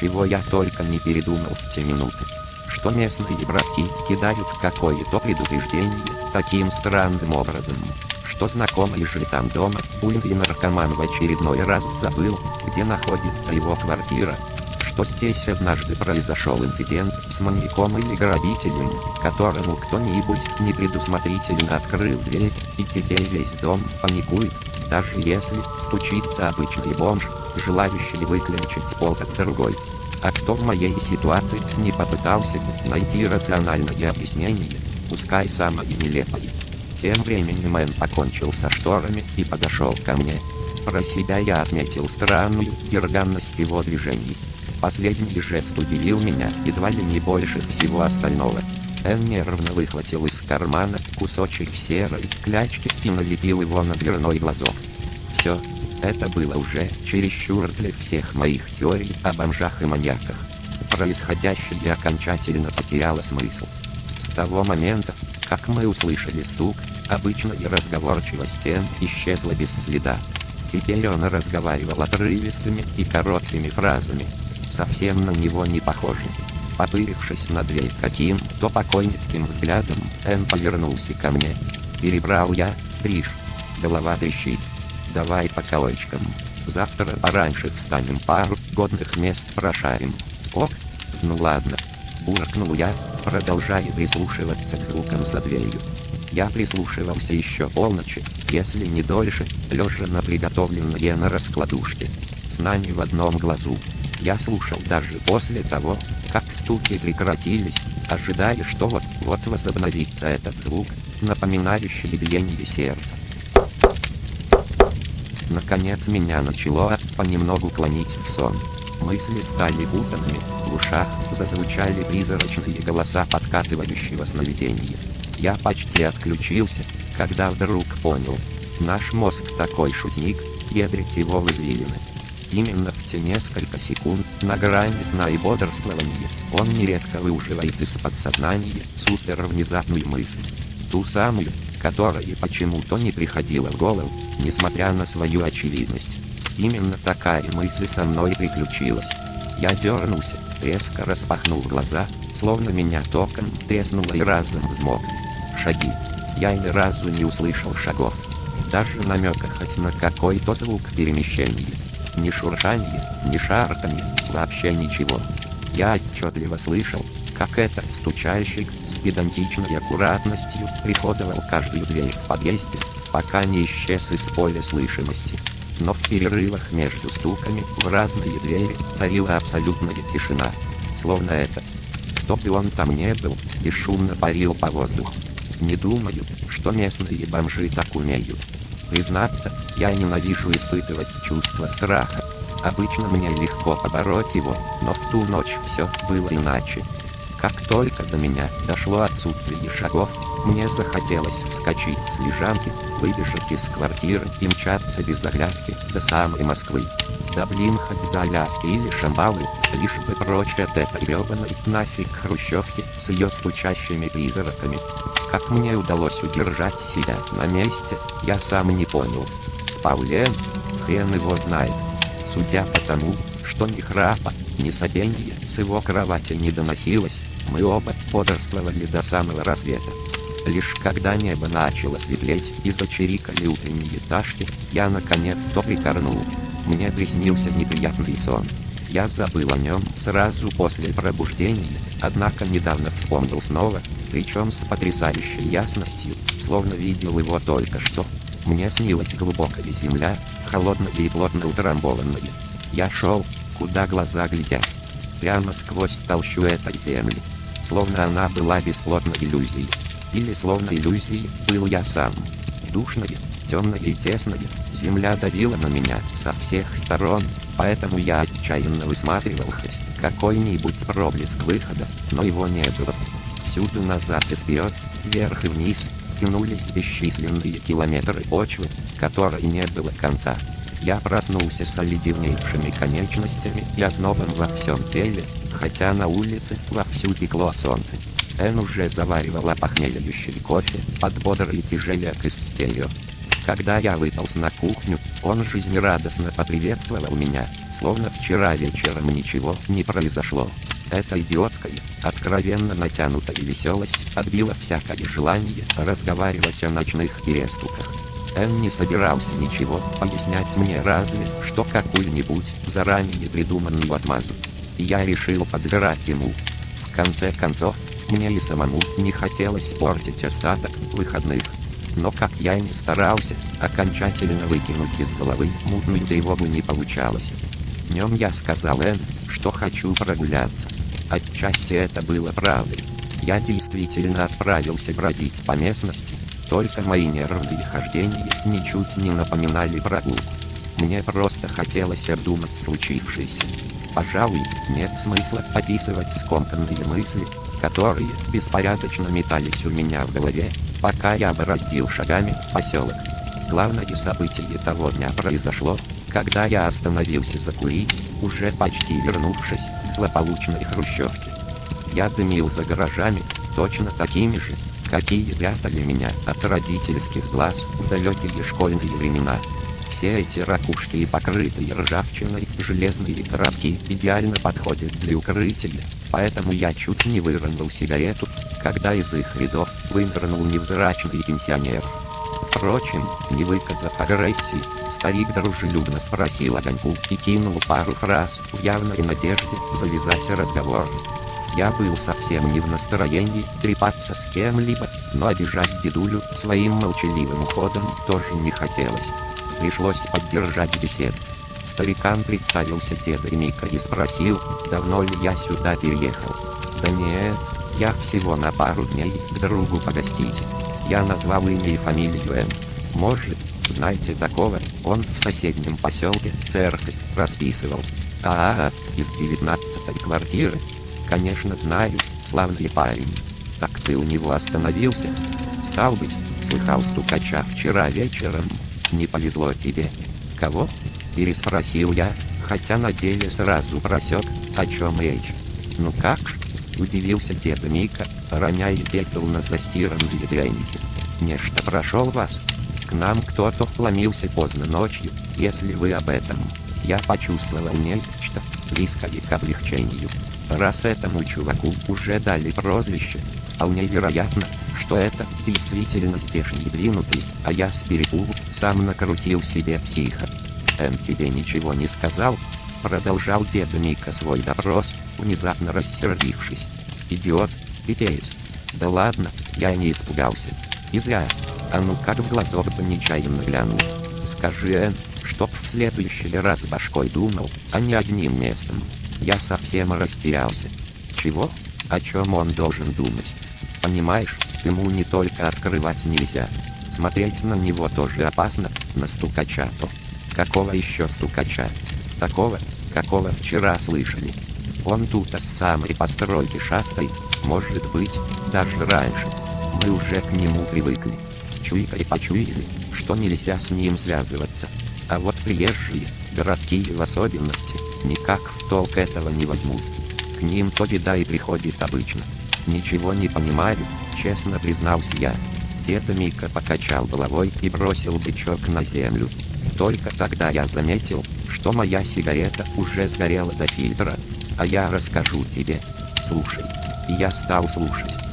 чего я только не передумал в те минуты. Что местные братки кидают какое-то предупреждение таким странным образом, что знакомый жильцам дома, буйный наркоман в очередной раз забыл, где находится его квартира, что здесь однажды произошел инцидент с маньяком или грабителем, которому кто-нибудь непредусмотрительно открыл дверь, и теперь весь дом паникует, даже если стучится обычный бомж, желающий выключить полка с другой. А кто в моей ситуации не попытался найти рациональное объяснение, пускай самое нелепое. Тем временем Мэн покончил со шторами и подошел ко мне. Про себя я отметил странную дерганность его движений. Последний жест удивил меня едва ли не больше всего остального. Эн нервно выхватил из кармана кусочек серой клячки и налепил его на дверной глазок. Все, это было уже чересчур для всех моих теорий о бомжах и маньяках. Происходящее окончательно потеряло смысл. С того момента, как мы услышали стук, обычная разговорчивость Эн исчезла без следа. Теперь он разговаривал отрывистыми и короткими фразами, совсем на него не похожи. Попырившись на дверь каким-то покойницким взглядом, Эн повернулся ко мне. Перебрал я, Триш. Голова трещит. Давай по колочкам. Завтра пораньше встанем пару годных мест прошарим. Ок? Ну ладно. Буркнул я, продолжая прислушиваться к звукам за дверью. Я прислушивался еще полночи, если не дольше, лежа на приготовленные на раскладушке. Сна не в одном глазу. Я слушал даже после того, как стуки прекратились, ожидая, что вот-вот возобновится этот звук, напоминающий биение сердца. Наконец меня начало понемногу клонить в сон. Мысли стали путанными, в ушах зазвучали призрачные голоса подкатывающего сновидения. Я почти отключился, когда вдруг понял, наш мозг такой шутник, ядрить его в извилины. Именно в те несколько секунд, на грани сна и бодрствования, он нередко выуживает из подсознания супер внезапную мысль. Ту самую, которая почему-то не приходила в голову, несмотря на свою очевидность. Именно такая мысль со мной приключилась. Я дернулся, резко распахнул глаза, словно меня током треснуло и разом взмок. Шаги. Я ни разу не услышал шагов. Даже намека хоть на какой-то звук перемещения. Ни шуршание, ни шарканье, вообще ничего. Я отчетливо слышал, как этот стучальщик с педантичной аккуратностью приходовал каждую дверь в подъезде, пока не исчез из поля слышимости. Но в перерывах между стуками в разные двери царила абсолютная тишина. Словно это, кто бы он там не был, бесшумно парил по воздуху. Не думаю, что местные бомжи так умеют. Признаться, я ненавижу испытывать чувство страха. Обычно мне легко побороть его, но в ту ночь все было иначе. Как только до меня дошло отсутствие шагов, мне захотелось вскочить с лежанки, выбежать из квартиры и мчаться без оглядки до самой Москвы. Да блин, хоть до Аляски или Шамбалы, лишь бы прочь от этой гребаной нафиг хрущевки с ее стучащими призраками. Как мне удалось удержать себя на месте, я сам не понял. Спал Лен? Хрен его знает. Судя по тому, что ни храпа, ни сопенья с его кровати не доносилось, мы оба бодрствовали до самого рассвета. Лишь когда небо начало светлеть и зачирикали утренние пташки, я наконец-то прикорнул. Мне приснился неприятный сон. Я забыл о нем сразу после пробуждения, однако недавно вспомнил снова, причем с потрясающей ясностью, словно видел его только что. Мне снилась глубокая земля, холодная и плотно утрамбованная. Я шел, куда глаза глядят. Прямо сквозь толщу этой земли. Словно она была бесплотной иллюзией. Или словно иллюзией был я сам. Душная, темная и тесная, земля давила на меня со всех сторон, поэтому я отчаянно высматривал хоть какой-нибудь проблеск выхода, но его не было. Всюду назад и вперед, вверх и вниз, тянулись бесчисленные километры почвы, которой не было конца. Я проснулся с оледеневшими конечностями и ознобом во всем теле, хотя на улице вовсю пекло солнце. Эн уже заваривала похмеляющий кофе под бодрый тяжеляк из стерео. Когда я выполз на кухню, он жизнерадостно поприветствовал меня, словно вчера вечером ничего не произошло. Эта идиотская, откровенно натянутая веселость отбила всякое желание разговаривать о ночных переступках. Эн не собирался ничего пояснять мне разве, что какую-нибудь заранее придуманную отмазу. Я решил подбирать ему. В конце концов, мне и самому не хотелось портить остаток выходных. Но как я и не старался, окончательно выкинуть из головы мутную тревогу не получалось. Днем я сказал Эн, что хочу прогуляться. Отчасти это было правдой. Я действительно отправился бродить по местности, только мои нервные хождения ничуть не напоминали прогулку. Мне просто хотелось обдумать случившееся. Пожалуй, нет смысла описывать скомканные мысли, которые беспорядочно метались у меня в голове, пока я бороздил шагами поселок. Главное событие того дня произошло, когда я остановился закурить, уже почти вернувшись к злополучной хрущевке. Я дымил за гаражами, точно такими же, какие прятали меня от родительских глаз в далекие школьные времена. Все эти ракушки и покрытые ржавчиной железные коробки идеально подходят для укрытия, поэтому я чуть не выронил сигарету, когда из их рядов вынырнул невзрачный пенсионер. Впрочем, не выказав агрессии, старик дружелюбно спросил огоньку и кинул пару фраз в явной надежде завязать разговор. Я был совсем не в настроении трепаться с кем-либо, но обижать дедулю своим молчаливым уходом тоже не хотелось. Пришлось поддержать беседу. Старикан представился дедой Мика и спросил, давно ли я сюда переехал. Да нет, я всего на пару дней к другу погостить. Я назвал имя и фамилию Н. Может, знаете такого, он в соседнем поселке церковь расписывал. А, -а, -а из девятнадцатой квартиры, Конечно знаю, славный парень. Так ты у него остановился? Стал быть, слыхал стукача вчера вечером. Не повезло тебе. Кого? Переспросил я, хотя на деле сразу просек, о чем речь. Ну как ж? Удивился дед Мика, роняя пепел на застиранные дряники. Нечто прошел вас. К нам кто-то вломился поздно ночью, если вы об этом. Я почувствовал нечто, близкое к облегчению. Раз этому чуваку уже дали прозвище, вполне вероятно, что это действительно здешний двинутый, а я с сам накрутил себе психа. Эн тебе ничего не сказал? Продолжал дед Мика свой допрос, внезапно рассердившись. Идиот, пипец. Да ладно, я не испугался. И зря. А ну как в глазок бы нечаянно глянул. Скажи, Эн, чтоб в следующий раз башкой думал, а не одним местом. Я совсем растерялся. Чего? О чем он должен думать? Понимаешь, ему не только открывать нельзя. Смотреть на него тоже опасно, на стукача-то. Какого еще стукача? Такого, какого вчера слышали. Он тут с самой постройки шастай, может быть, даже раньше. Мы уже к нему привыкли. Чуйкой почуяли, что нельзя с ним связываться. А вот приезжие, городские в особенности, никак в толк этого не возьмут. К ним то беда и приходит обычно. Ничего не понимаю, честно признался я. Дед Мика покачал головой и бросил бычок на землю. Только тогда я заметил, что моя сигарета уже сгорела до фильтра. А я расскажу тебе. Слушай. И я стал слушать.